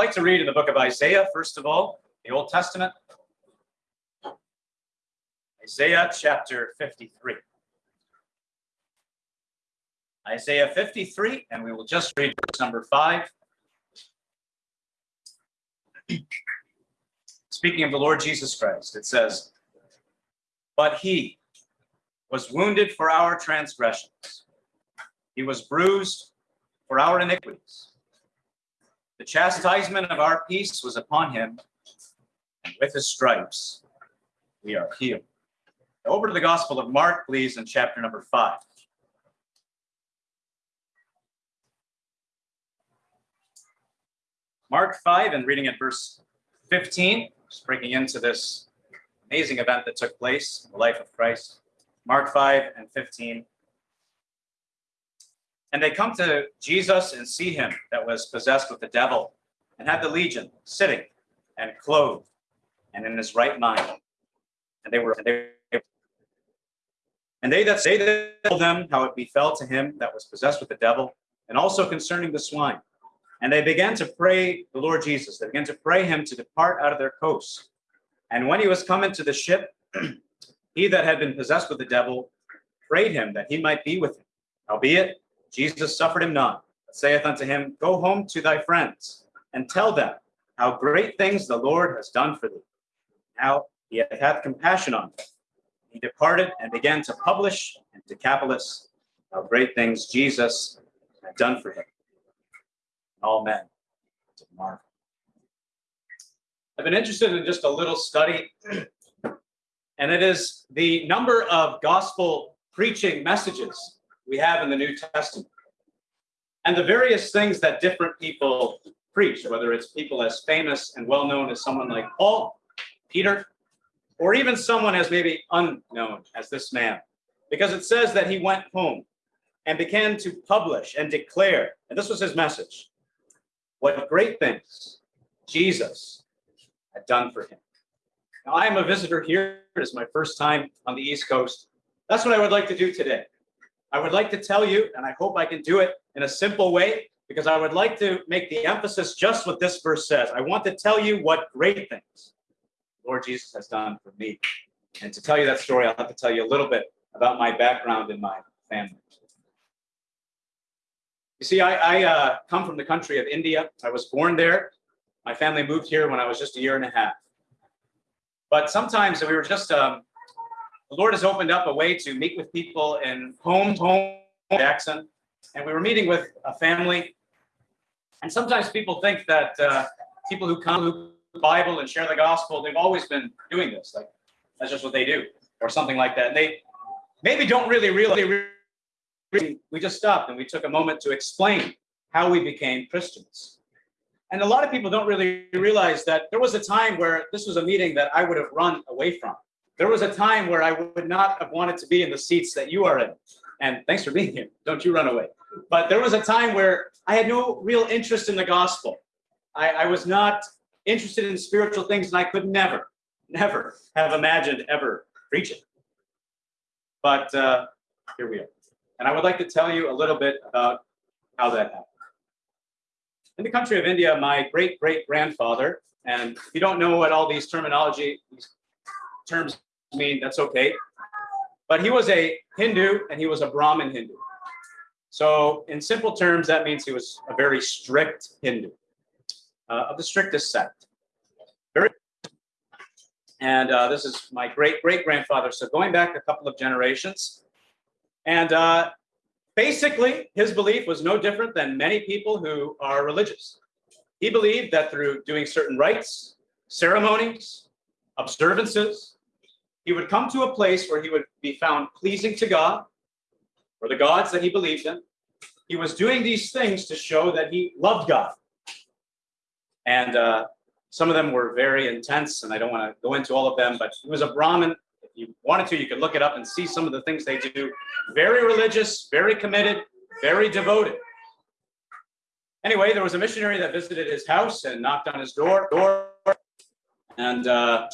I'd like to read in the book of Isaiah, first of all, the Old Testament. Isaiah chapter 53. Isaiah 53, and we will just read verse number 5. Speaking of the Lord Jesus Christ, it says, But he was wounded for our transgressions, he was bruised for our iniquities. The chastisement of our peace was upon him, and with his stripes we are healed. Over to the Gospel of Mark, please, in chapter number 5. Mark 5 and reading at verse 15, just breaking into this amazing event that took place in the life of Christ. Mark 5 and 15. And they come to Jesus and see him that was possessed with the devil and had the legion sitting and clothed and in his right mind. And they were and they, and they that say that told them how it befell to him that was possessed with the devil, and also concerning the swine. And they began to pray the Lord Jesus. They began to pray him to depart out of their coasts. And when he was come into the ship, he that had been possessed with the devil prayed him that he might be with him. Howbeit, Jesus suffered him not, but saith unto him, Go home to thy friends, and tell them how great things the Lord has done for thee, how he hath compassion on them. He departed and began to publish in Decapolis how great things Jesus had done for him all men to marvel. I've been interested in just a little study, and it is the number of gospel preaching messages we have in the New Testament and the various things that different people preach, whether it's people as famous and well known as someone like Paul, Peter, or even someone as maybe unknown as this man, because it says that he went home and began to publish and declare, and this was his message what great things Jesus had done for him. Now, I am a visitor here. It is my first time on the East Coast. That's what I would like to do today. I would like to tell you, and I hope I can do it in a simple way, because I would like to make the emphasis just what this verse says. I want to tell you what great things Lord Jesus has done for me. And to tell you that story, I'll have to tell you a little bit about my background and my family. You see, I, I uh, come from the country of India. I was born there. My family moved here when I was just a year and a half. But sometimes we were just, um, the Lord has opened up a way to meet with people in home, home, Jackson. And we were meeting with a family. And sometimes people think that uh, people who come to the Bible and share the gospel, they've always been doing this. Like, that's just what they do, or something like that. And they maybe don't really realize we just stopped and we took a moment to explain how we became Christians. And a lot of people don't really realize that there was a time where this was a meeting that I would have run away from. There was a time where I would not have wanted to be in the seats that you are in. And thanks for being here. Don't you run away. But there was a time where I had no real interest in the gospel. I, I was not interested in spiritual things, and I could never, never have imagined ever preaching. But uh, here we are. And I would like to tell you a little bit about how that happened. In the country of India, my great great grandfather, and if you don't know what all these terminology, these terms mean, that's okay. But he was a Hindu and he was a Brahmin Hindu. So, in simple terms, that means he was a very strict Hindu, uh, of the strictest sect. Very, and uh, this is my great great grandfather. So, going back a couple of generations, and uh, basically, his belief was no different than many people who are religious. He believed that through doing certain rites, ceremonies, observances, he would come to a place where he would be found pleasing to God or the gods that he believed in. He was doing these things to show that he loved God. And uh, some of them were very intense, and I don't want to go into all of them, but he was a Brahmin If you wanted to, you could look it up and see some of the things they do. Very religious, very committed, very devoted. Anyway, there was a missionary that visited his house and knocked on his door. door and uh,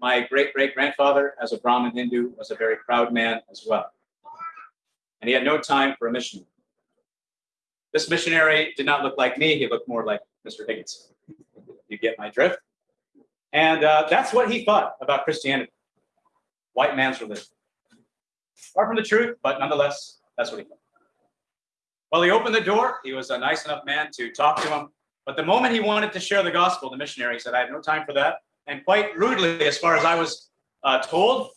my great great grandfather, as a Brahmin Hindu, was a very proud man as well. And he had no time for a missionary. This missionary did not look like me, he looked more like Mr. Higginson. You get my drift? And uh, that's what he thought about Christianity. White man's religion. Far from the truth, but nonetheless, that's what he thought. Well, he opened the door. He was a nice enough man to talk to him. But the moment he wanted to share the gospel, the missionary said, I have no time for that. And quite rudely, as far as I was uh, told,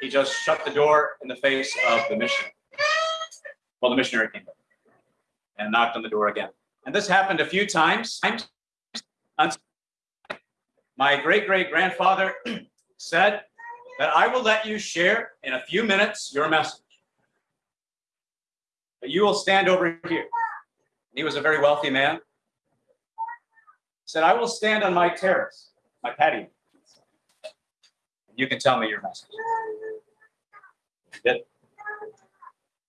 he just shut the door in the face of the missionary. Well, the missionary came and knocked on the door again. And this happened a few times. My great great grandfather said that I will let you share in a few minutes your message. But you will stand over here. He was a very wealthy man. He said, I will stand on my terrace, my patio. You can tell me your message.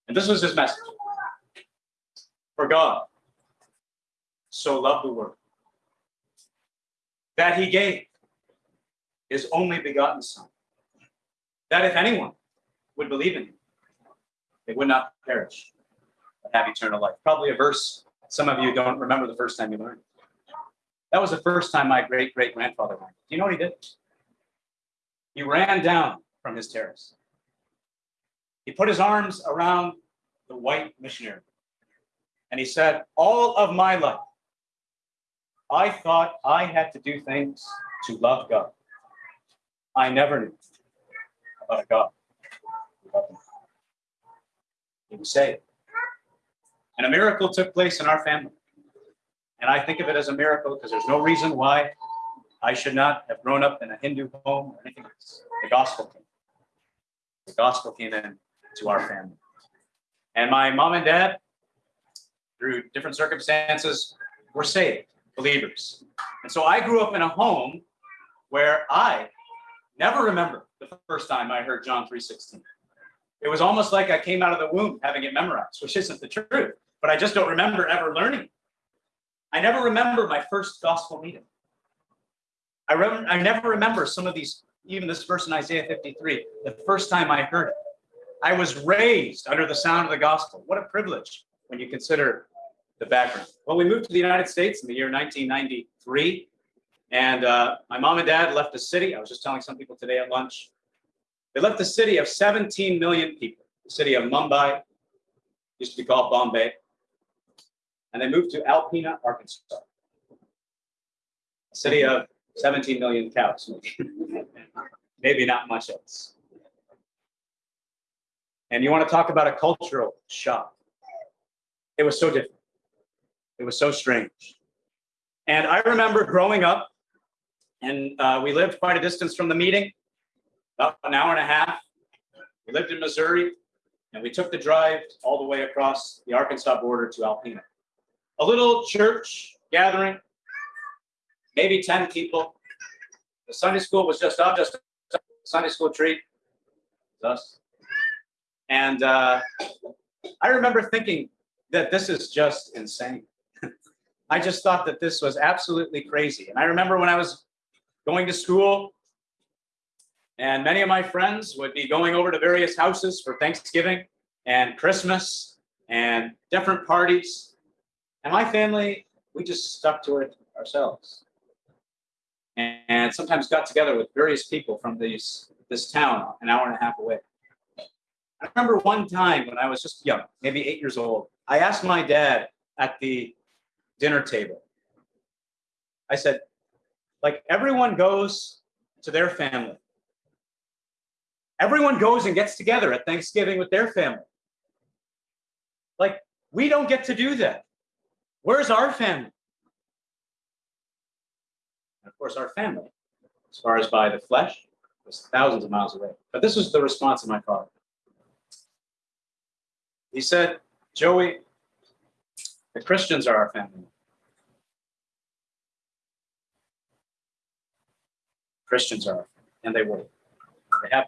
And this was his message. For God so loved the world that he gave his only begotten Son, that if anyone would believe in him, they would not perish, but have eternal life. Probably a verse some of you don't remember the first time you learned. That was the first time my great great grandfather learned. Do you know what he did? He ran down from his terrace. He put his arms around the white missionary and he said, All of my life, I thought I had to do things to love God. I never knew about a God. He was saved. And a miracle took place in our family. And I think of it as a miracle because there's no reason why I should not have grown up in a Hindu home or anything else. The gospel came. The gospel came in to our family. And my mom and dad, through different circumstances, were saved believers. And so I grew up in a home where I never remember the first time I heard John 3:16. It was almost like I came out of the womb having it memorized, which isn't the truth, but I just don't remember ever learning. I never remember my first gospel meeting. I, rem- I never remember some of these, even this verse in Isaiah 53, the first time I heard it. I was raised under the sound of the gospel. What a privilege when you consider the background. Well, we moved to the United States in the year 1993, and uh, my mom and dad left the city. I was just telling some people today at lunch. They left a city of 17 million people, the city of Mumbai, used to be called Bombay, and they moved to Alpena, Arkansas, a city of 17 million cows, maybe, not much else. And you want to talk about a cultural shock. It was so different. It was so strange. And I remember growing up, and uh, we lived quite a distance from the meeting, about an hour and a half. We lived in Missouri, and we took the drive all the way across the Arkansas border to Alpena. A little church gathering, maybe 10 people. The Sunday school was just up, just Sunday school treat. Us. And uh, I remember thinking that this is just insane. I just thought that this was absolutely crazy. And I remember when I was going to school, and many of my friends would be going over to various houses for Thanksgiving and Christmas and different parties. And my family, we just stuck to it ourselves. And, sometimes got together with various people from these this town an hour and a half away. I remember one time when I was just young, maybe eight years old, I asked my dad at the dinner table. I said, like everyone goes to their family. Everyone goes and gets together at Thanksgiving with their family. Like we don't get to do that. Where's our family? And of course, our family, as far as by the flesh, was thousands of miles away. But this was the response of my father. He said, Joey, the Christians are our family. Christians are, and they will. They have.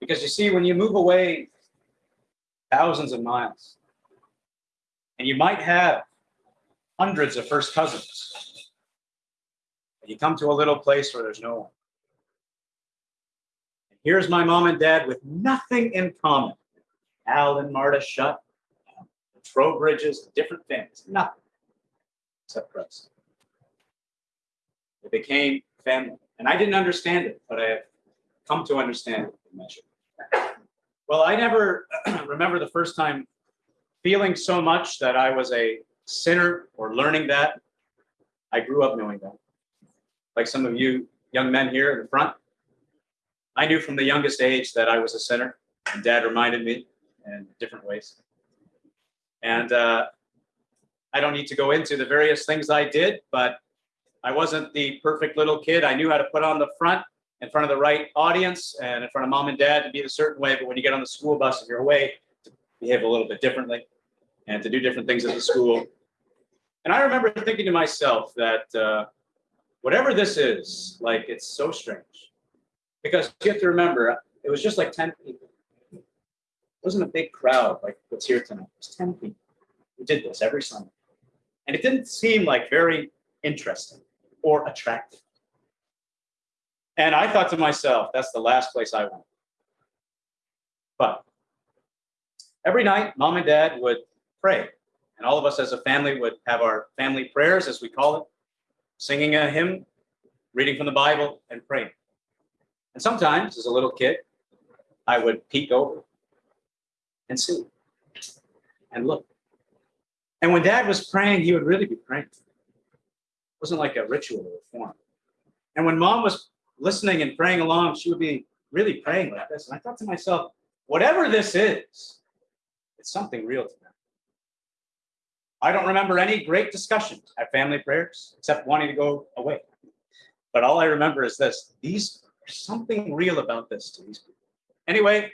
Because you see, when you move away thousands of miles, and you might have hundreds of first cousins, and you come to a little place where there's no one. And here's my mom and dad with nothing in common. Al and Marta Shutt, the Trowbridges, different families, nothing. except Christ. It became family. And I didn't understand it, but I have come to understand it in measure. Well, I never remember the first time feeling so much that I was a sinner or learning that. I grew up knowing that. Like some of you young men here in the front, I knew from the youngest age that I was a sinner, and dad reminded me in different ways. And uh, I don't need to go into the various things I did, but I wasn't the perfect little kid. I knew how to put on the front in front of the right audience and in front of mom and dad to be a certain way. But when you get on the school bus, if you're away, to behave a little bit differently and to do different things at the school. And I remember thinking to myself that uh, whatever this is, like it's so strange. Because you have to remember, it was just like 10 people. It wasn't a big crowd like what's here tonight. It was 10 people who did this every Sunday. And it didn't seem like very interesting or attractive. And I thought to myself, that's the last place I want. But every night, mom and dad would pray. And all of us as a family would have our family prayers, as we call it, singing a hymn, reading from the Bible, and praying. And sometimes, as a little kid, I would peek over and see and look. And when dad was praying, he would really be praying. It wasn't like a ritual or a form. And when mom was listening and praying along, she would be really praying like this. And I thought to myself, whatever this is, it's something real to them. I don't remember any great discussions at family prayers except wanting to go away. But all I remember is this these there's something real about this to these people. Anyway,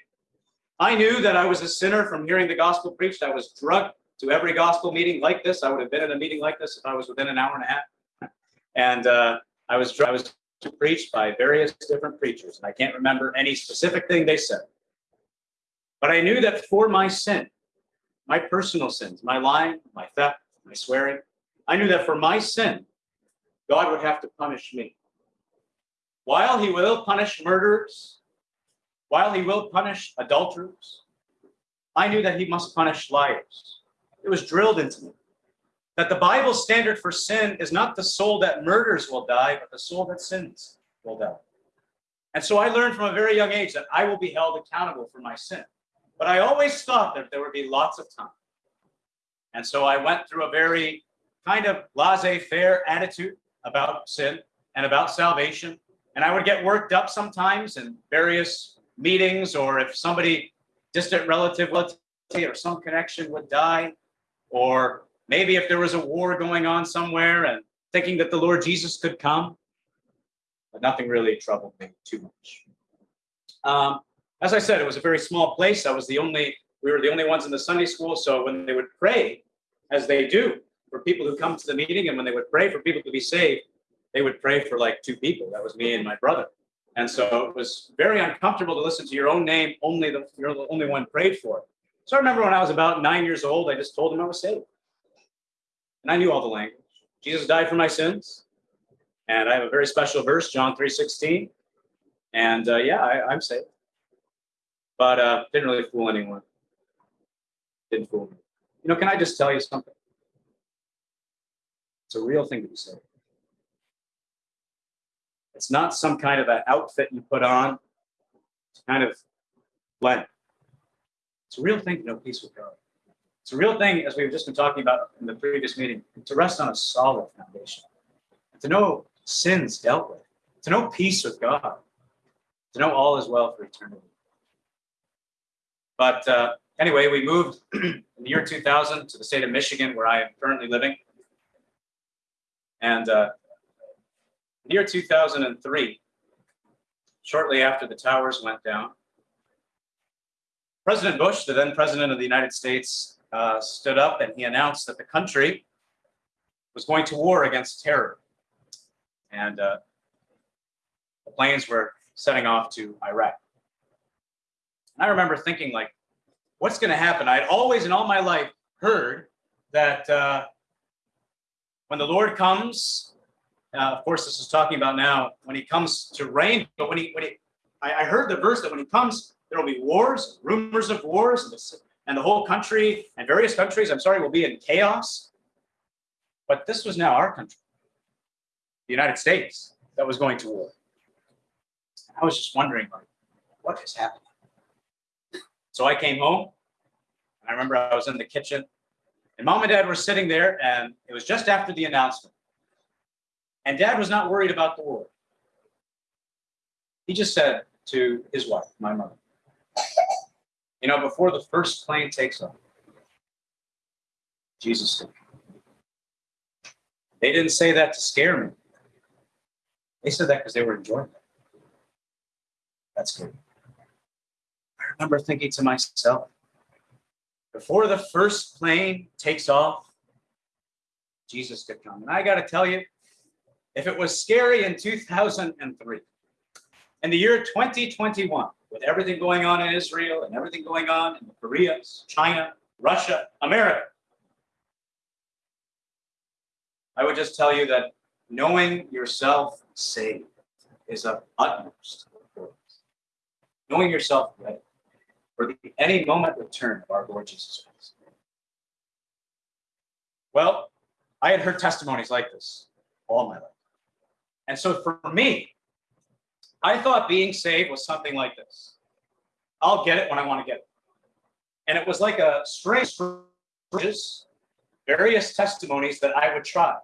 I knew that I was a sinner from hearing the gospel preached. I was drugged to every gospel meeting like this. I would have been in a meeting like this if I was within an hour and a half. And uh, I was I was preached by various different preachers, and I can't remember any specific thing they said. But I knew that for my sin, my personal sins, my lying, my theft, my swearing, I knew that for my sin, God would have to punish me. While he will punish murderers, while he will punish adulterers, I knew that he must punish liars. It was drilled into me that the Bible standard for sin is not the soul that murders will die, but the soul that sins will die. And so I learned from a very young age that I will be held accountable for my sin. But I always thought that there would be lots of time. And so I went through a very kind of laissez faire attitude about sin and about salvation. And I would get worked up sometimes in various meetings, or if somebody, distant relative or some connection would die, or maybe if there was a war going on somewhere and thinking that the Lord Jesus could come. But nothing really troubled me too much. Um, as I said, it was a very small place. I was the only, we were the only ones in the Sunday school. So when they would pray, as they do for people who come to the meeting, and when they would pray for people to be saved, they would pray for like two people. That was me and my brother. And so it was very uncomfortable to listen to your own name, only the, you're the only one prayed for. So I remember when I was about nine years old, I just told them I was saved. And I knew all the language. Jesus died for my sins. And I have a very special verse, John 3.16. And uh, yeah, I, am saved but uh, didn't really fool anyone. Didn't fool me. You know, can I just tell you something? It's a real thing to be saved. It's not some kind of an outfit you put on It's kind of blend. It's a real thing to know peace with God. It's a real thing, as we've just been talking about in the previous meeting, to rest on a solid foundation, to know sins dealt with, to know peace with God, to know all is well for eternity. But uh, anyway, we moved in the year 2000 to the state of Michigan, where I am currently living. And uh, in the year 2003, shortly after the towers went down, President Bush, the then president of the United States, uh, stood up and he announced that the country was going to war against terror. And uh, the planes were setting off to Iraq. And I remember thinking, like, what's going to happen? I'd always, in all my life, heard that uh, when the Lord comes, uh, of course, this is talking about now, when he comes to reign, but when he, when he, I, I heard the verse that when he comes, there will be wars, rumors of wars, and the, and the whole country and various countries, I'm sorry, will be in chaos. But this was now our country, the United States, that was going to war. I was just wondering, like, what is happening? So I came home. I remember I was in the kitchen, and mom and dad were sitting there, and it was just after the announcement. And dad was not worried about the war. He just said to his wife, my mother, you know, before the first plane takes off, Jesus. They didn't say that to scare me. They said that because they were enjoying it. That's good. Remember thinking to myself, before the first plane takes off, Jesus could come. And I got to tell you, if it was scary in 2003, in the year 2021, with everything going on in Israel and everything going on in the Koreas, China, Russia, America, I would just tell you that knowing yourself saved is of utmost importance. Knowing yourself ready the any moment return of our Lord Jesus Christ. Well, I had heard testimonies like this all my life. And so for me, I thought being saved was something like this. I'll get it when I want to get it. And it was like a string of various testimonies that I would try.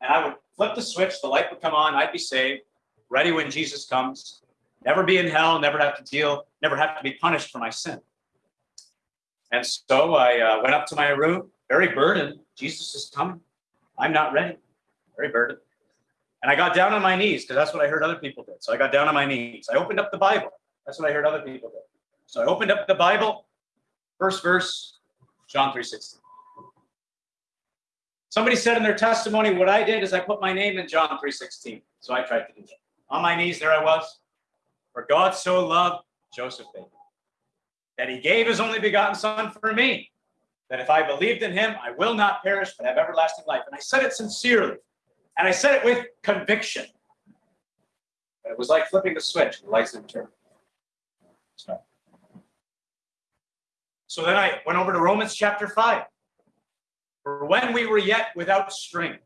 And I would flip the switch, the light would come on, I'd be saved, ready when Jesus comes, never be in hell, never have to deal, never have to be punished for my sin. And so I uh, went up to my room, very burdened. Jesus is coming. I'm not ready. Very burdened. And I got down on my knees because that's what I heard other people did. So I got down on my knees. I opened up the Bible. That's what I heard other people do. So I opened up the Bible, first verse, John 3:16. Somebody said in their testimony, what I did is I put my name in John 3:16. So I tried to do that. On my knees, there I was. For God so loved Joseph that he gave his only begotten son for me, that if I believed in him, I will not perish but have everlasting life. And I said it sincerely. And I said it with conviction. It was like flipping the switch, the lights didn't turn. So, so then I went over to Romans chapter 5. For when we were yet without strength,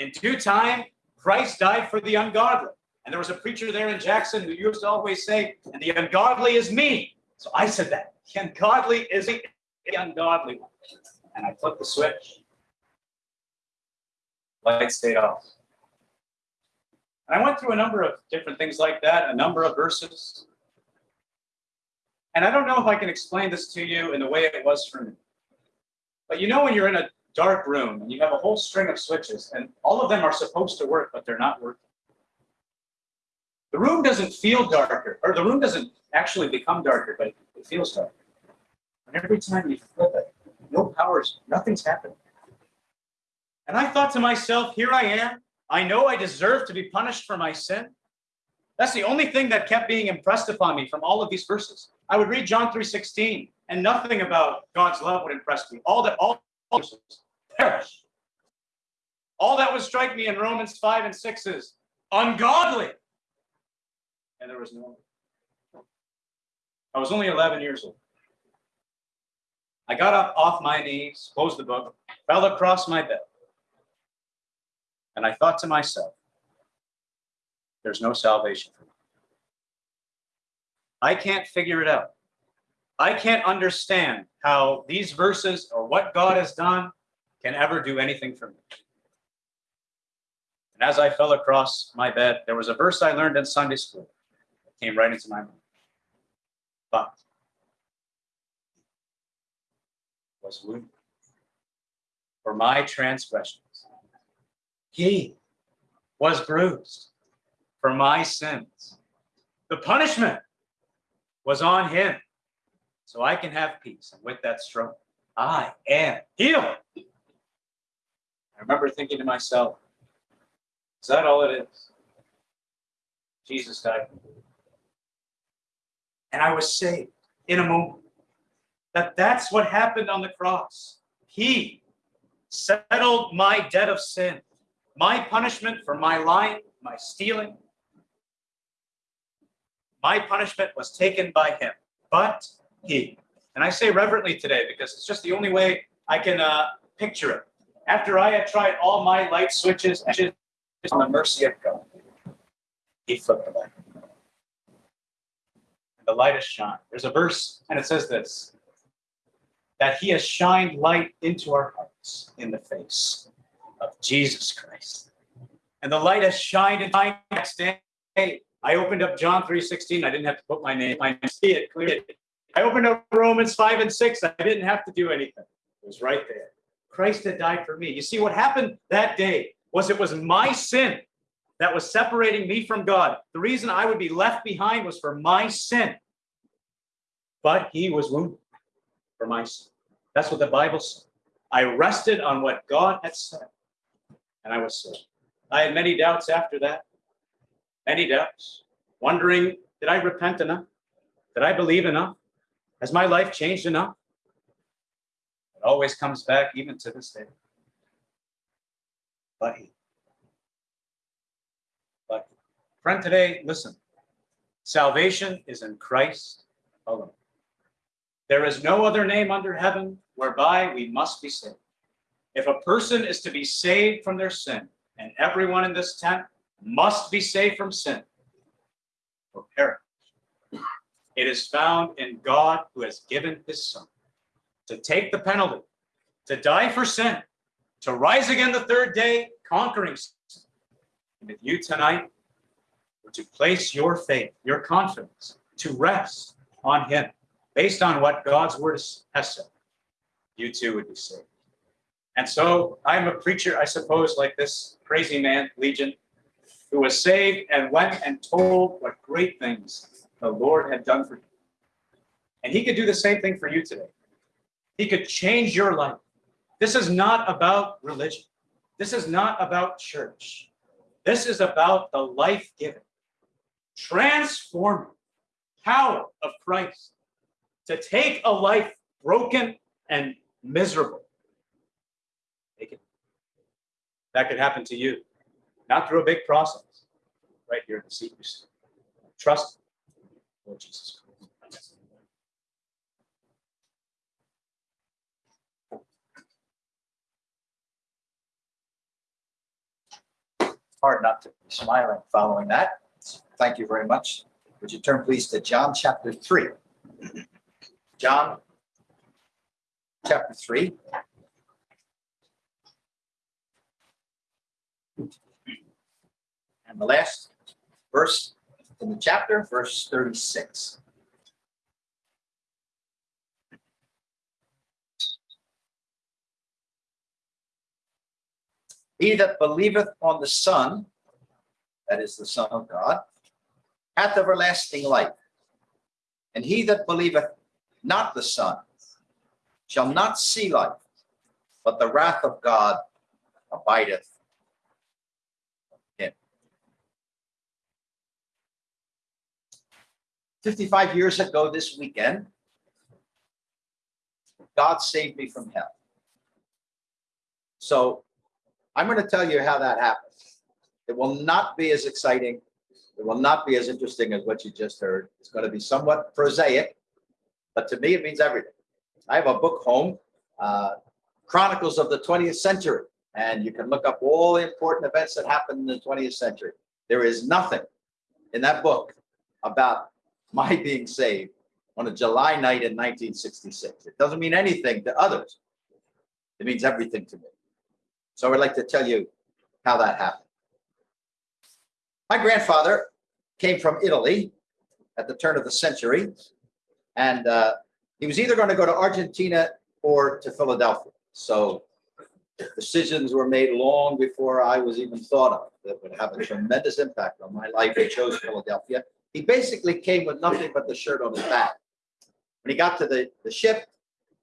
in due time, Christ died for the ungodly. And there was a preacher there in Jackson who used to always say, and the ungodly is me. So I said that. The ungodly is the ungodly one. And I flipped the switch light stayed off. And I went through a number of different things like that, a number of verses. And I don't know if I can explain this to you in the way it was for me. But you know, when you're in a dark room and you have a whole string of switches, and all of them are supposed to work, but they're not working. The room doesn't feel darker, or the room doesn't actually become darker, but it feels darker. And every time you flip it, no powers, nothing's happening. And I thought to myself, here I am. I know I deserve to be punished for my sin. That's the only thing that kept being impressed upon me from all of these verses. I would read John 3:16, and nothing about God's love would impress me. All that all perish. All that would strike me in Romans 5 and 6 is ungodly. And there was no. I was only 11 years old. I got up off my knees, closed the book, fell across my bed. And I thought to myself, there's no salvation for me. I can't figure it out. I can't understand how these verses or what God has done can ever do anything for me. And as I fell across my bed, there was a verse I learned in Sunday school came right into my mind. But was wounded for my transgressions he was bruised for my sins. The punishment was on him so I can have peace. And with that stroke, I am healed. I remember thinking to myself, is that all it is? Jesus died. And I was saved in a moment. That that's what happened on the cross. He settled my debt of sin. My punishment for my lying, my stealing, my punishment was taken by him, but he. And I say reverently today because it's just the only way I can uh, picture it. After I had tried all my light switches, on the mercy of God, he flipped the light. The light has shined. There's a verse, and it says this that he has shined light into our hearts in the face of Jesus Christ. And the light has shined in my next day. I opened up John 3:16. I didn't have to put my name. I see it clearly. I opened up Romans 5 and 6. I didn't have to do anything. It was right there. Christ had died for me. You see, what happened that day was it was my sin that was separating me from God. The reason I would be left behind was for my sin. But he was wounded for my sin. That's what the Bible said. I rested on what God had said, and I was saved. I had many doubts after that, many doubts, wondering did I repent enough? Did I believe enough? Has my life changed enough? It always comes back, even to this day. But he. But friend, today, listen. Salvation is in Christ alone. There is no other name under heaven whereby we must be saved. If a person is to be saved from their sin, and everyone in this tent must be saved from sin or perish, it is found in God who has given his Son to take the penalty, to die for sin, to rise again the third day, conquering sin. And if you tonight to place your faith, your confidence, to rest on him, based on what God's word has said, you too would be saved. And so I'm a preacher, I suppose, like this crazy man, Legion, who was saved and went and told what great things the Lord had done for him. And he could do the same thing for you today. He could change your life. This is not about religion. This is not about church. This is about the life giving, transforming power of Christ to take a life broken and miserable. That could happen to you, not through a big process, right here in the secrecy. Trust Lord Jesus Christ. Hard not to be smiling following that. Thank you very much. Would you turn please to John chapter 3? John chapter 3. And the last verse in the chapter, verse 36. He that believeth on the Son, that is the Son of God, hath everlasting life. And he that believeth not the Son shall not see life, but the wrath of God abideth him. 55 years ago this weekend, God saved me from hell. So I'm going to tell you how that happened. It will not be as exciting. It will not be as interesting as what you just heard. It's going to be somewhat prosaic, but to me, it means everything. I have a book home, uh, Chronicles of the 20th Century, and you can look up all the important events that happened in the 20th century. There is nothing in that book about my being saved on a July night in 1966. It doesn't mean anything to others. It means everything to me. So I'd like to tell you how that happened. My grandfather came from Italy at the turn of the century, and uh, he was either going to go to Argentina or to Philadelphia. So decisions were made long before I was even thought of that would have a tremendous impact on my life. He chose Philadelphia. He basically came with nothing but the shirt on his back. When he got to the, the ship,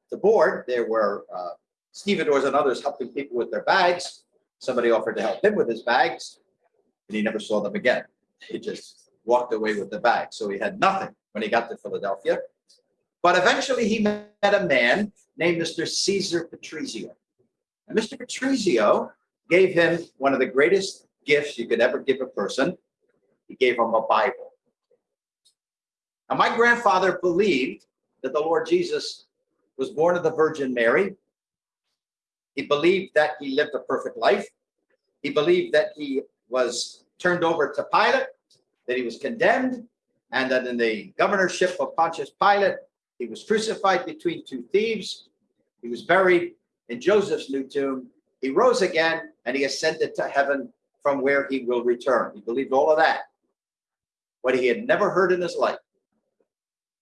the board, there were uh, stevedores and others helping people with their bags. Somebody offered to help him with his bags, and he never saw them again. He just walked away with the bag. So he had nothing when he got to Philadelphia. But eventually he met a man named Mr. Caesar Patrizio. And Mr. Patrizio gave him one of the greatest gifts you could ever give a person. He gave him a Bible. Now, my grandfather believed that the Lord Jesus was born of the Virgin Mary, He believed that he lived a perfect life. He believed that he was turned over to Pilate, that he was condemned, and that in the governorship of Pontius Pilate, he was crucified between two thieves. He was buried in Joseph's new tomb. He rose again and he ascended to heaven from where he will return. He believed all of that. What he had never heard in his life,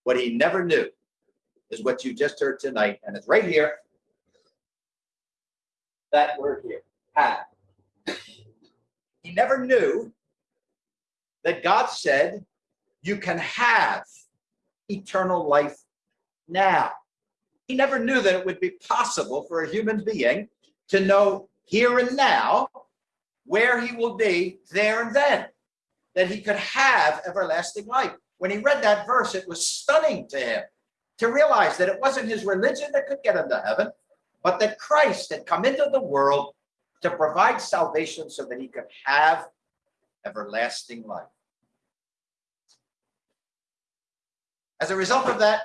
what he never knew, is what you just heard tonight. And it's right here. That word here, have. He never knew that God said, You can have eternal life now. He never knew that it would be possible for a human being to know here and now where he will be there and then, that he could have everlasting life. When he read that verse, it was stunning to him to realize that it wasn't his religion that could get him to heaven, but that Christ had come into the world to provide salvation so that he could have everlasting life. As a result of that,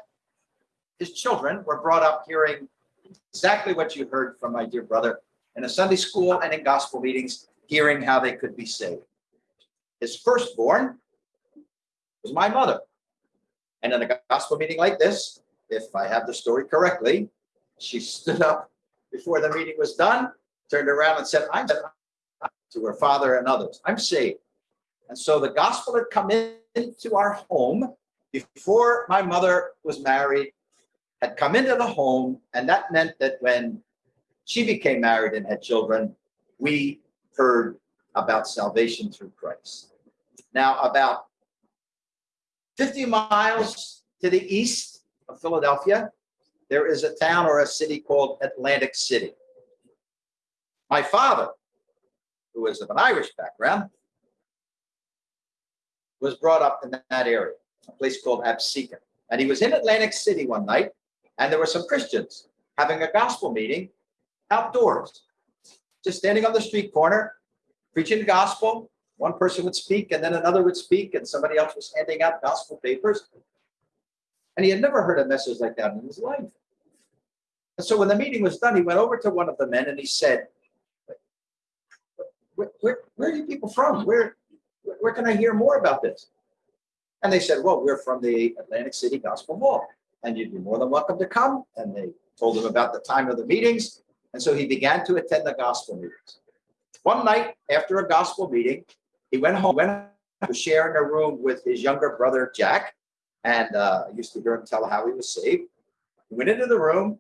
his children were brought up hearing exactly what you heard from my dear brother in a Sunday school and in gospel meetings, hearing how they could be saved. His firstborn was my mother. And in a gospel meeting like this, if I have the story correctly, she stood up before the meeting was done, turned around and said, I'm to her father and others, I'm saved. And so the gospel had come into our home before my mother was married had come into the home, and that meant that when she became married and had children, we heard about salvation through Christ. Now, about 50 miles to the east of Philadelphia, there is a town or a city called Atlantic City. My father, who is of an Irish background, was brought up in that area, a place called Absecon. And he was in Atlantic City one night and there were some Christians having a gospel meeting outdoors, just standing on the street corner, preaching the gospel. One person would speak, and then another would speak, and somebody else was handing out gospel papers. And he had never heard a message like that in his life. And so when the meeting was done, he went over to one of the men and he said, where, where, are you people from? Where, where can I hear more about this? And they said, well, we're from the Atlantic City Gospel Hall and you'd be more than welcome to come. And they told him about the time of the meetings. And so he began to attend the gospel meetings. One night after a gospel meeting, he went home, went to share in a room with his younger brother, Jack. And uh, I used to hear him tell how he was saved. He went into the room,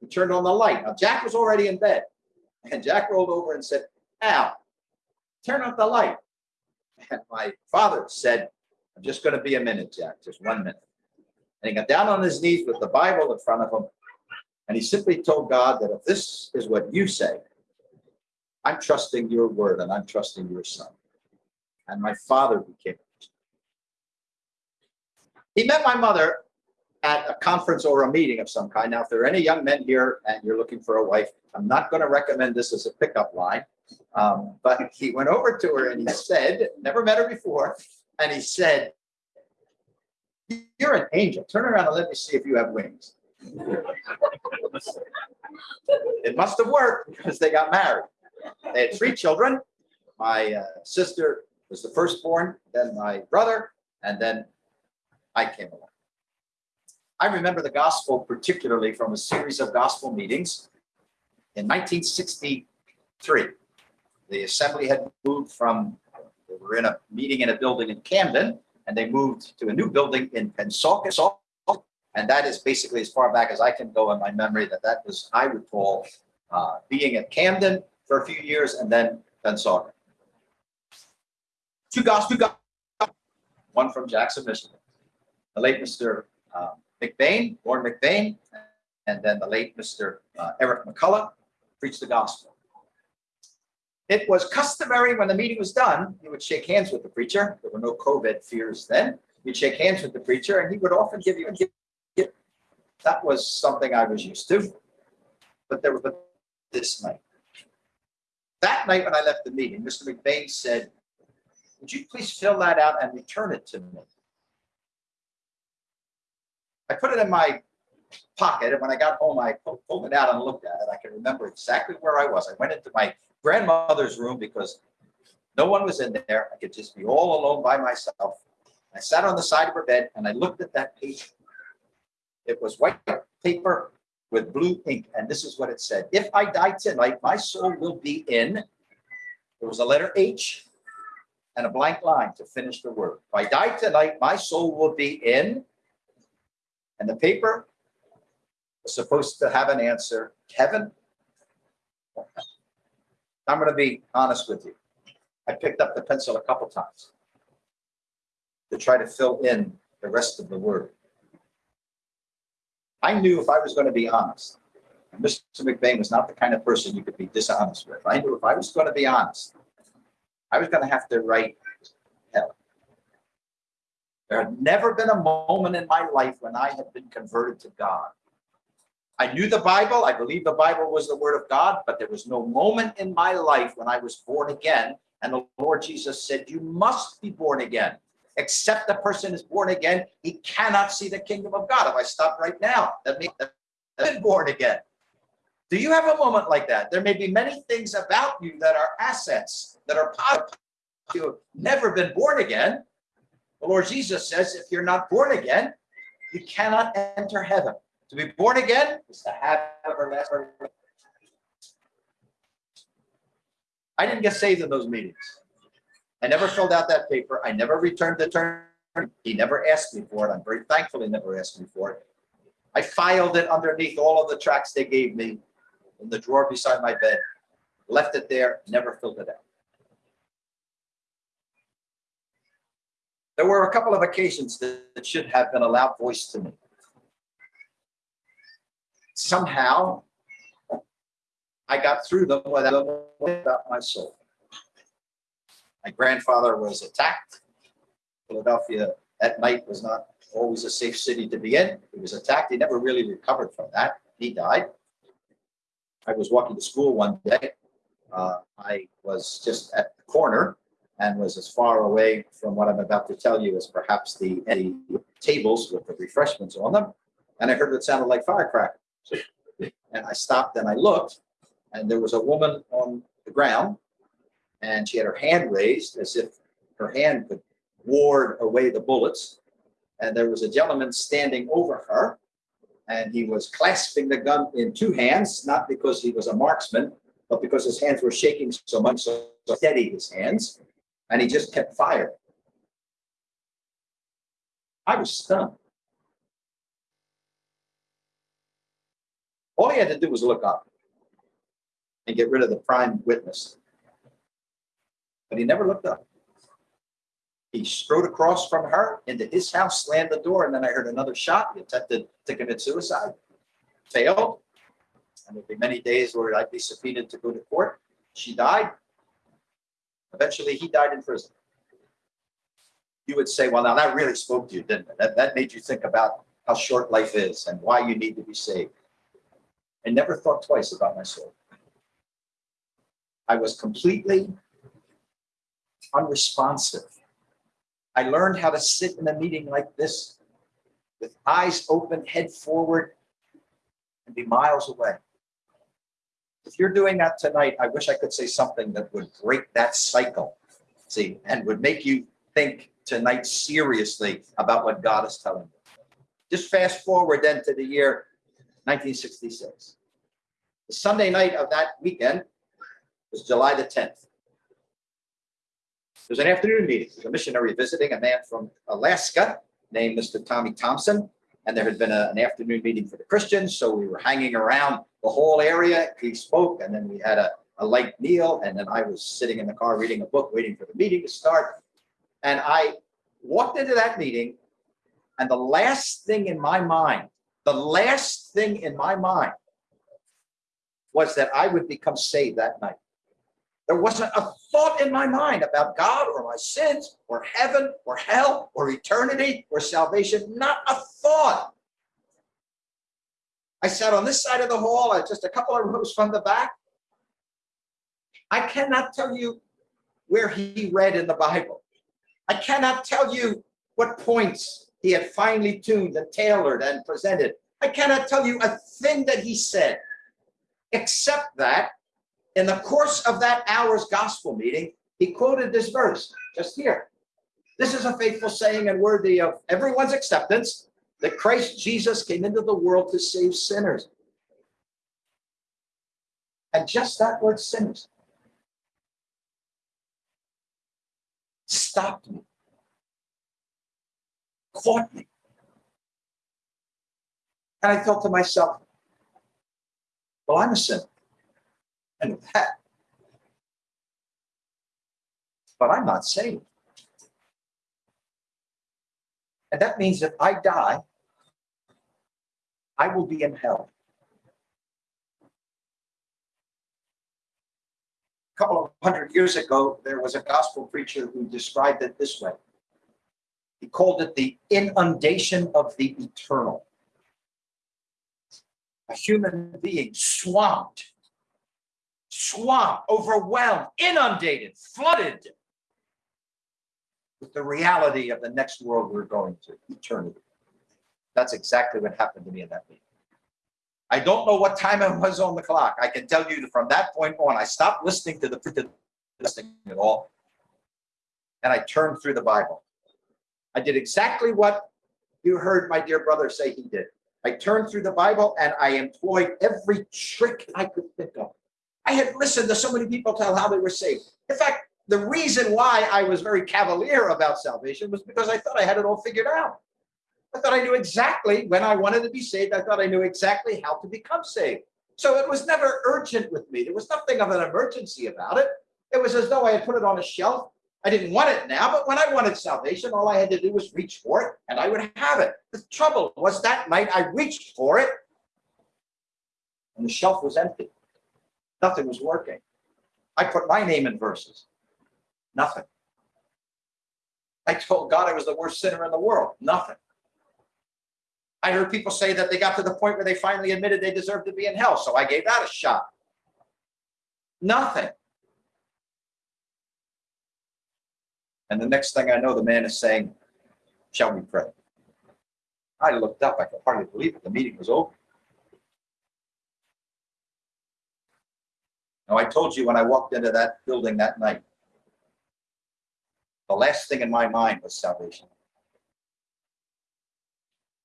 he turned on the light. Now, Jack was already in bed. And Jack rolled over and said, Al, turn off the light. And my father said, I'm just going to be a minute, Jack, just one minute. And he got down on his knees with the Bible in front of him. And he simply told God that if this is what you say, I'm trusting your word and I'm trusting your son. And my father became. He met my mother at a conference or a meeting of some kind. Now, if there are any young men here and you're looking for a wife, I'm not going to recommend this as a pickup line. Um, but he went over to her and he said, never met her before, and he said, you're an angel. Turn around and let me see if you have wings. it must have worked because they got married. They had three children. My uh, sister was the firstborn, then my brother, and then I came along. I remember the gospel particularly from a series of gospel meetings in 1963. The assembly had moved from, they were in a meeting in a building in Camden, and they moved to a new building in Pennsauken. And that is basically as far back as I can go in my memory that that was, I recall, uh, being at Camden for a few years and then Pennsauken. Two gospel, one from Jackson, Michigan. The late Mr. Um, McBain, Warren McBain, and then the late Mr. Uh, Eric McCullough preached the gospel. It was customary when the meeting was done, you would shake hands with the preacher. There were no COVID fears then. You'd shake hands with the preacher, and he would often give you a gift. That was something I was used to. But there was this night. That night when I left the meeting, Mr. McVeigh said, Would you please fill that out and return it to me? I put it in my pocket. And when I got home, I pulled it out and looked at it. I can remember exactly where I was. I went into my grandmother's room because no one was in there. I could just be all alone by myself. I sat on the side of her bed and I looked at that page. It was white paper with blue ink, and this is what it said. If I die tonight, my soul will be in. There was a letter H and a blank line to finish the word. If I die tonight, my soul will be in. And the paper was supposed to have an answer, heaven. I'm gonna be honest with you. I picked up the pencil a couple times to try to fill in the rest of the word. I knew if I was gonna be honest, and Mr. McBain was not the kind of person you could be dishonest with. I knew if I was gonna be honest, I was gonna have to write hell. There had never been a moment in my life when I had been converted to God. I knew the Bible, I believe the Bible was the word of God, but there was no moment in my life when I was born again. And the Lord Jesus said, You must be born again. Except the person is born again, he cannot see the kingdom of God. If I stop right now, that means I've been born again. Do you have a moment like that? There may be many things about you that are assets, that are positive. You have never been born again. The Lord Jesus says, if you're not born again, you cannot enter heaven. To be born again is to have everlasting. life. I didn't get saved in those meetings. I never filled out that paper. I never returned the term. He never asked me for it. I'm very thankful he never asked me for it. I filed it underneath all of the tracks they gave me in the drawer beside my bed, left it there, never filled it out. There were a couple of occasions that that should have been a loud voice to me. Somehow, I got through them without my soul. My grandfather was attacked. Philadelphia at night was not always a safe city to be in. He was attacked. He never really recovered from that. He died. I was walking to school one day. Uh, I was just at the corner and was as far away from what I'm about to tell you as perhaps the, the tables with the refreshments on them. And I heard what sounded like firecrackers. And I stopped and I looked, and there was a woman on the ground, and she had her hand raised as if her hand could ward away the bullets. And there was a gentleman standing over her, and he was clasping the gun in two hands, not because he was a marksman, but because his hands were shaking so much, so steady his hands, and he just kept firing. I was stunned. All he had to do was look up and get rid of the prime witness. But he never looked up. He strode across from her into his house, slammed the door, and then I heard another shot. He attempted to commit suicide, failed. And there'd be many days where I'd be subpoenaed to go to court. She died. Eventually, he died in prison. You would say, well, now that really spoke to you, didn't it? That, that made you think about how short life is and why you need to be saved. I never thought twice about my soul. I was completely unresponsive. I learned how to sit in a meeting like this with eyes open, head forward, and be miles away. If you're doing that tonight, I wish I could say something that would break that cycle, see, and would make you think tonight seriously about what God is telling you. Just fast forward then to the year 1966. The Sunday night of that weekend was July the 10th. There was an afternoon meeting. There was a missionary visiting a man from Alaska named Mr. Tommy Thompson. And there had been a- an afternoon meeting for the Christians. So we were hanging around the whole area. He spoke, and then we had a, a light meal. And then I was sitting in the car reading a book, waiting for the meeting to start. And I walked into that meeting, and the last thing in my mind, the last thing in my mind was that I would become saved that night. There wasn't a thought in my mind about God or my sins or heaven or hell or eternity or salvation. Not a thought. I sat on this side of the hall, uh, just a couple of rows from the back. I cannot tell you where he read in the Bible. I cannot tell you what points he had finely tuned and tailored and presented. I cannot tell you a thing that he said, except that in the course of that hour's gospel meeting, he quoted this verse just here. This is a faithful saying and worthy of everyone's acceptance that Christ Jesus came into the world to save sinners. And just that word sinners stopped me, caught me. And I thought to myself, well, I'm a sinner. And that, but I'm not saved. And that means if I die, I will be in hell. A couple of hundred years ago, there was a gospel preacher who described it this way. He called it the inundation of the eternal. A human being swamped, swamped, overwhelmed, inundated, flooded with the reality of the next world we're going to, eternity. That's exactly what happened to me in that meeting. I don't know what time it was on the clock. I can tell you that from that point on, I stopped listening to the listening at all. And I turned through the Bible. I did exactly what you heard my dear brother say he did. I turned through the Bible and I employed every trick I could think of. I had listened to so many people tell how they were saved. In fact, the reason why I was very cavalier about salvation was because I thought I had it all figured out. I thought I knew exactly when I wanted to be saved. I thought I knew exactly how to become saved. So it was never urgent with me. There was nothing of an emergency about it. It was as though I had put it on a shelf. I didn't want it now, but when I wanted salvation, all I had to do was reach for it and I would have it. The trouble was that night I reached for it and the shelf was empty. Nothing was working. I put my name in verses. Nothing. I told God I was the worst sinner in the world. Nothing. I heard people say that they got to the point where they finally admitted they deserved to be in hell. So I gave that a shot. Nothing. And the next thing I know, the man is saying, Shall we pray? I looked up. I could hardly believe it. The meeting was over. Now, I told you when I walked into that building that night, the last thing in my mind was salvation.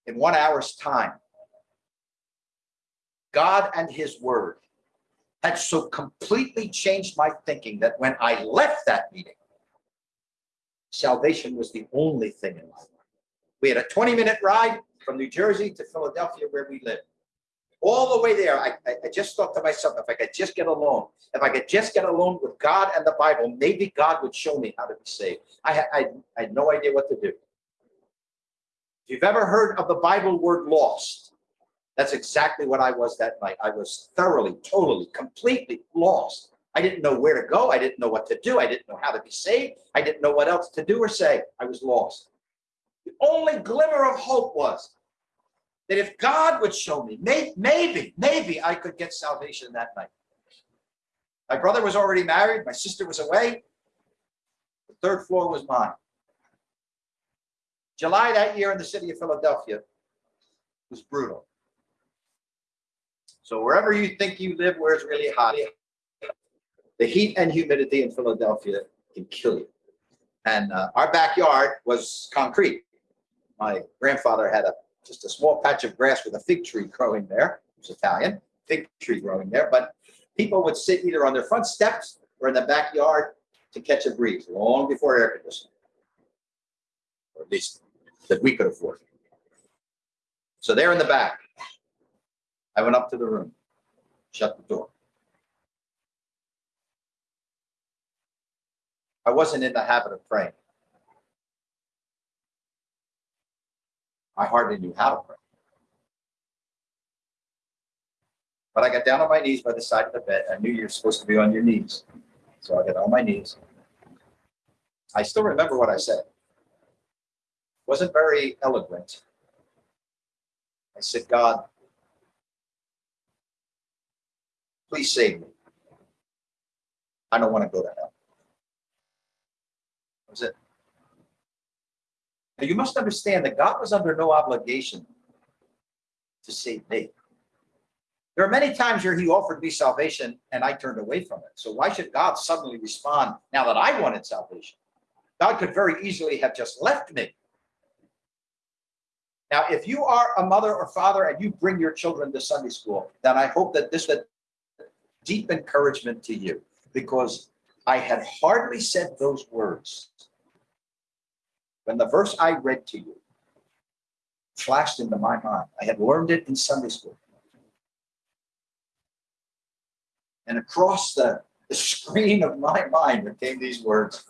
In one hour's time, God and His Word had so completely changed my thinking that when I left that meeting, salvation was the only thing in my mind. We had a 20 minute ride from New Jersey to Philadelphia, where we lived. All the way there, I, I, just thought to myself, if I could just get alone, if I could just get alone with God and the Bible, maybe God would show me how to be saved. I I, I had no idea what to do. If you've ever heard of the Bible word lost, that's exactly what I was that night. I was thoroughly, totally, completely lost. I didn't know where to go. I didn't know what to do. I didn't know how to be saved. I didn't know what else to do or say. I was lost. The only glimmer of hope was that if God would show me, may, maybe, maybe I could get salvation that night. My brother was already married. My sister was away. The third floor was mine. July that year in the city of Philadelphia was brutal. So wherever you think you live, where it's really hot, the heat and humidity in Philadelphia can kill you. And uh, our backyard was concrete. My grandfather had a just a small patch of grass with a fig tree growing there. It was Italian, fig tree growing there. But people would sit either on their front steps or in the backyard to catch a breeze long before air conditioning. Or at least that we could afford. So there in the back, I went up to the room, shut the door. I wasn't in the habit of praying. I hardly knew how to pray. But I got down on my knees by the side of the bed. I knew you're supposed to be on your knees. So I got on my knees. I still remember what I said. Wasn't very eloquent. I said, God, please save me. I don't want to go to hell. Was it. Now, you must understand that God was under no obligation to save me. There are many times where he offered me salvation and I turned away from it. So why should God suddenly respond now that I wanted salvation? God could very easily have just left me. Now, if you are a mother or father and you bring your children to Sunday school, then I hope that this is deep encouragement to you because I had hardly said those words when the verse I read to you flashed into my mind. I had learned it in Sunday school. And across the, the screen of my mind came these words.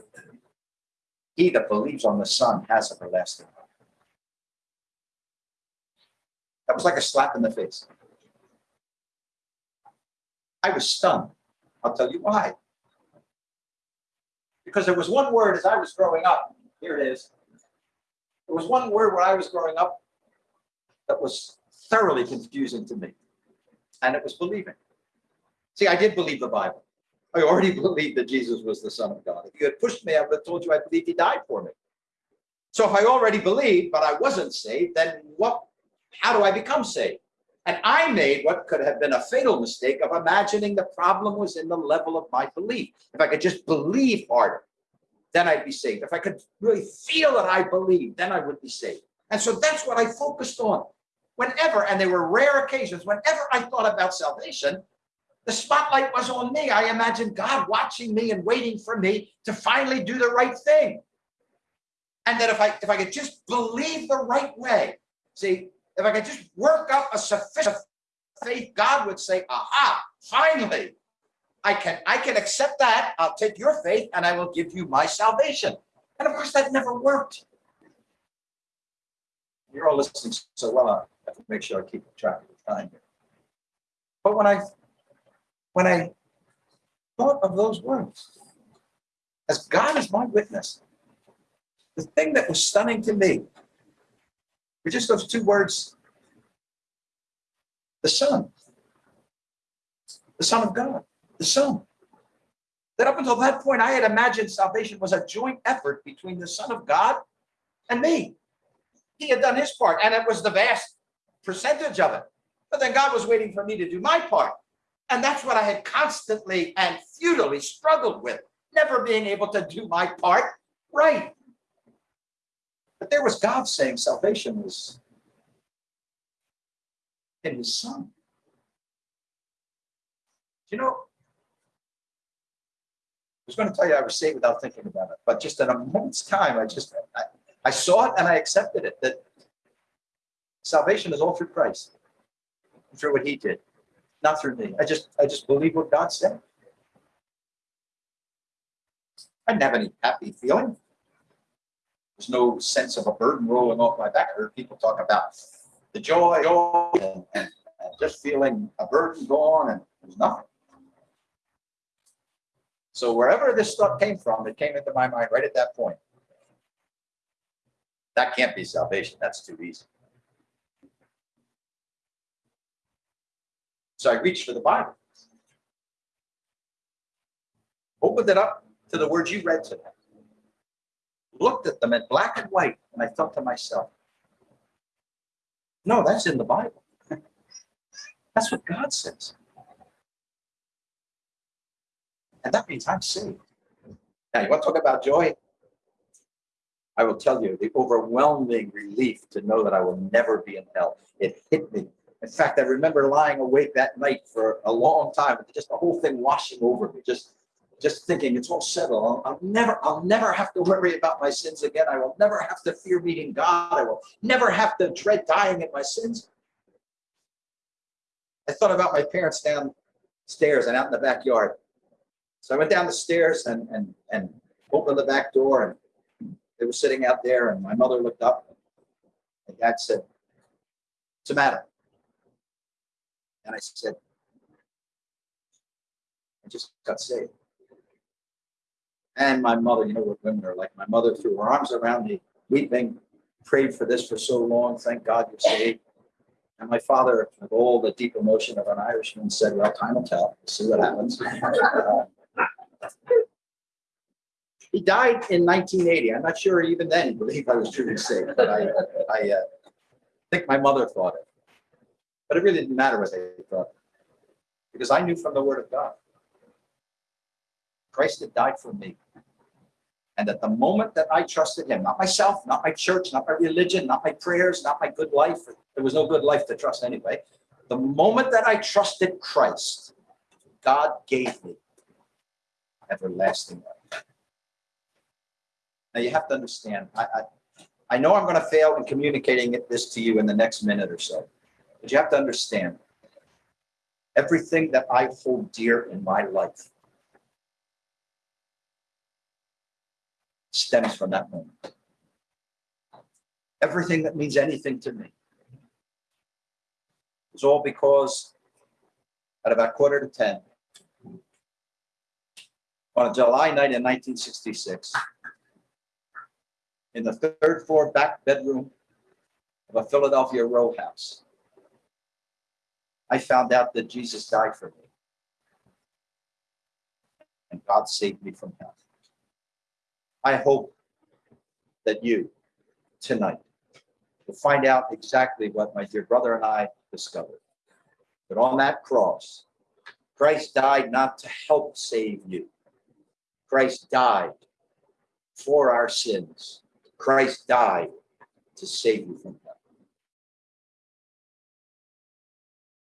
He that believes on the Son has everlasting life. That was like a slap in the face. I was stunned. I'll tell you why. Because there was one word as I was growing up. Here it is. There was one word when I was growing up that was thoroughly confusing to me, and it was believing. See, I did believe the Bible. I already believed that Jesus was the Son of God. If you had pushed me, I would have told you I believed he died for me. So if I already believed, but I wasn't saved, then what, how do I become saved? And I made what could have been a fatal mistake of imagining the problem was in the level of my belief. If I could just believe harder, then I'd be saved. If I could really feel that I believe, then I would be saved. And so that's what I focused on. Whenever, and there were rare occasions, whenever I thought about salvation, the spotlight was on me. I imagined God watching me and waiting for me to finally do the right thing. And that if I if I could just believe the right way, see, if I could just work up a sufficient faith, God would say, aha, finally, I can I can accept that. I'll take your faith and I will give you my salvation. And of course, that never worked. You're all listening so well. I have to make sure I keep track of the time here. But when I when I thought of those words, as God is my witness, the thing that was stunning to me were just those two words the Son, the Son of God, the Son. That up until that point, I had imagined salvation was a joint effort between the Son of God and me. He had done his part, and it was the vast percentage of it. But then God was waiting for me to do my part. And that's what I had constantly and futilely struggled with, never being able to do my part right. But there was God saying salvation was in his son. You know, I was going to tell you I was saved without thinking about it, but just in a moment's time, I just I, I saw it and I accepted it that salvation is all through Christ, through what he did not through me. I just I just believe what God said. I didn't have any happy feeling. There's no sense of a burden rolling off my back. I heard people talk about the joy, oh, and, and, and just feeling a burden gone, and there's nothing. So wherever this thought came from, it came into my mind right at that point. That can't be salvation. That's too easy. So I reached for the Bible. Opened it up to the words you read today. Looked at them in black and white, and I thought to myself, no, that's in the Bible. That's what God says. And that means I'm saved. Now, you want to talk about joy? I will tell you the overwhelming relief to know that I will never be in hell. It hit me in fact, I remember lying awake that night for a long time, just the whole thing washing over me, just just thinking it's all settled. I'll, I'll, never, I'll never have to worry about my sins again. I will never have to fear meeting God. I will never have to dread dying in my sins. I thought about my parents downstairs and out in the backyard. So I went down the stairs and and and opened the back door, and they were sitting out there. And my mother looked up. And dad said, "What's the matter?" And I said, I just got saved. And my mother, you know what women are like. My mother threw her arms around me, weeping, prayed for this for so long. Thank God you're saved. And my father, with all the deep emotion of an Irishman, said, Well, time will tell. We'll see what happens. he died in 1980. I'm not sure even then he believed I was truly saved, but I, I uh, think my mother thought it. But it really didn't matter what they thought. Because I knew from the word of God. Christ had died for me. And at the moment that I trusted him, not myself, not my church, not my religion, not my prayers, not my good life, there was no good life to trust anyway. The moment that I trusted Christ, God gave me everlasting life. Now you have to understand, I, I, I know I'm going to fail in communicating this to you in the next minute or so, but you have to understand everything that I hold dear in my life stems from that moment. Everything that means anything to me is all because at about quarter to 10, on a July night in 1966, in the third floor back bedroom of a Philadelphia row house, I found out that Jesus died for me. And God saved me from hell. I hope that you tonight will find out exactly what my dear brother and I discovered. That on that cross, Christ died not to help save you. Christ died for our sins. Christ died to save you from.